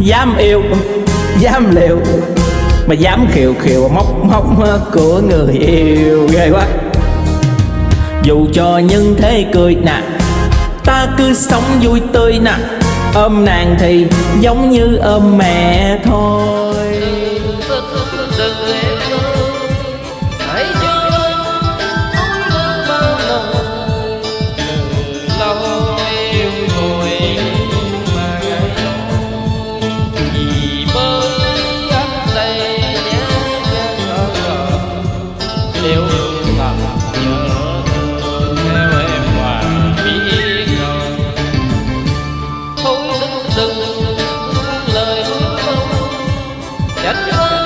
Dám yêu, Dám liều. Mà dám khiều khiều móc móc của người yêu. Ghê quá. Dù cho nhân thế cười nè Ta cứ sống vui tươi nè Ôm nàng thì giống như ôm mẹ thôi. Nếu thật nhớ thương theo em mà biết rồi thôi xin đừng lời hứa trách